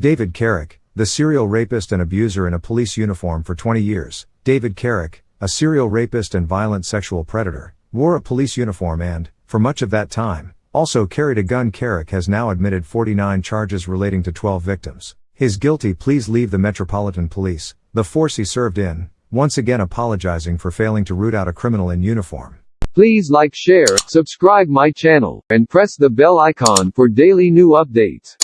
David Carrick, the serial rapist and abuser in a police uniform for 20 years. David Carrick, a serial rapist and violent sexual predator, wore a police uniform and, for much of that time, also carried a gun. Carrick has now admitted 49 charges relating to 12 victims. His guilty pleas leave the Metropolitan Police, the force he served in, once again apologizing for failing to root out a criminal in uniform. Please like share, subscribe my channel, and press the bell icon for daily new updates.